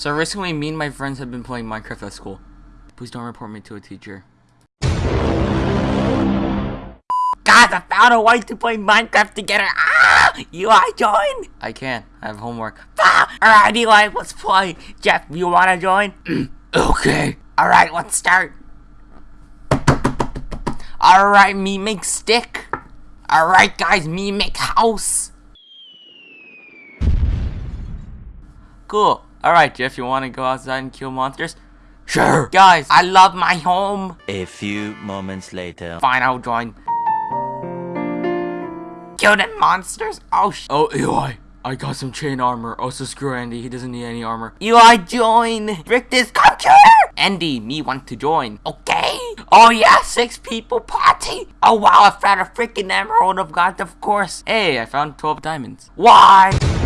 So recently, me and my friends have been playing Minecraft at school. Please don't report me to a teacher. Guys, I found a way to play Minecraft together. Ah! Eli, join? I can't. I have homework. Ah! Alright, Eli, let's play. Jeff, you wanna join? Okay. Alright, let's start. Alright, me make stick. Alright, guys, me make house. Cool. Alright, Jeff, you want to go outside and kill monsters? Sure. Guys, I love my home. A few moments later. Fine, I'll join. Kill them monsters. Oh, sh Oh, Eli, I got some chain armor. Oh, also, screw Andy. He doesn't need any armor. Eli, join. Rick this computer. Andy, me want to join. Okay. Oh yeah, six people party. Oh wow, I found a freaking emerald of God, of course. Hey, I found 12 diamonds. Why?